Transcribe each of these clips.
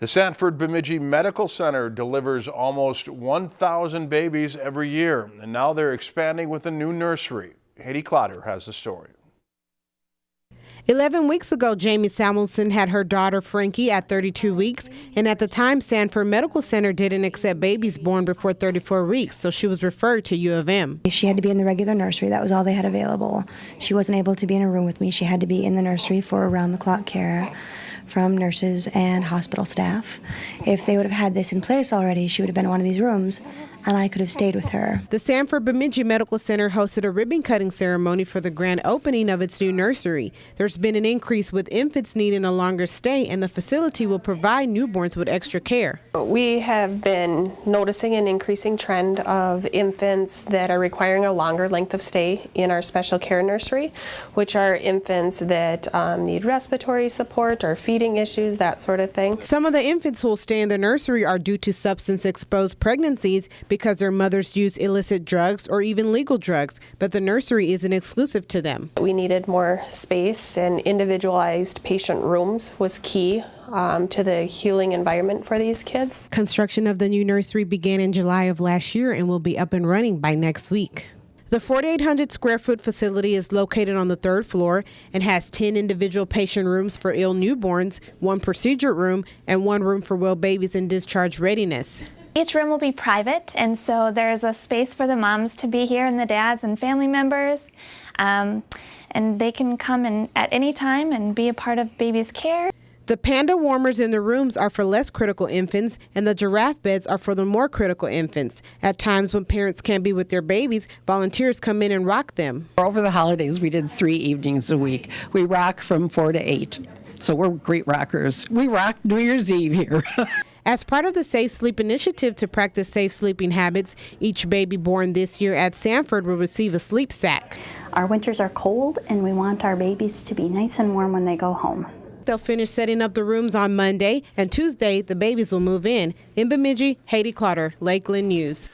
The Sanford Bemidji Medical Center delivers almost 1,000 babies every year, and now they're expanding with a new nursery. Hattie Klotter has the story. 11 weeks ago, Jamie Samuelson had her daughter Frankie at 32 weeks, and at the time, Sanford Medical Center didn't accept babies born before 34 weeks, so she was referred to U of M. She had to be in the regular nursery, that was all they had available. She wasn't able to be in a room with me, she had to be in the nursery for around the clock care from nurses and hospital staff. If they would have had this in place already, she would have been in one of these rooms and I could have stayed with her. The Sanford Bemidji Medical Center hosted a ribbon cutting ceremony for the grand opening of its new nursery. There's been an increase with infants needing a longer stay, and the facility will provide newborns with extra care. We have been noticing an increasing trend of infants that are requiring a longer length of stay in our special care nursery, which are infants that um, need respiratory support or feeding issues, that sort of thing. Some of the infants who will stay in the nursery are due to substance exposed pregnancies because their mothers use illicit drugs or even legal drugs, but the nursery isn't exclusive to them. We needed more space and individualized patient rooms was key um, to the healing environment for these kids. Construction of the new nursery began in July of last year and will be up and running by next week. The 4,800 square foot facility is located on the third floor and has 10 individual patient rooms for ill newborns, one procedure room, and one room for well babies in discharge readiness. Each room will be private, and so there's a space for the moms to be here and the dads and family members. Um, and they can come in at any time and be a part of baby's care. The panda warmers in the rooms are for less critical infants, and the giraffe beds are for the more critical infants. At times when parents can't be with their babies, volunteers come in and rock them. Over the holidays, we did three evenings a week. We rock from 4 to 8. So we're great rockers. We rock New Year's Eve here. As part of the Safe Sleep initiative to practice safe sleeping habits, each baby born this year at Sanford will receive a sleep sack. Our winters are cold and we want our babies to be nice and warm when they go home. They'll finish setting up the rooms on Monday, and Tuesday the babies will move in. In Bemidji, Hattie Klotter, Lakeland News.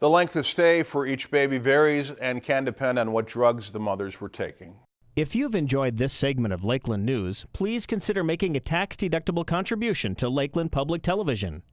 The length of stay for each baby varies and can depend on what drugs the mothers were taking. If you've enjoyed this segment of Lakeland News, please consider making a tax-deductible contribution to Lakeland Public Television.